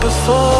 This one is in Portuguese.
before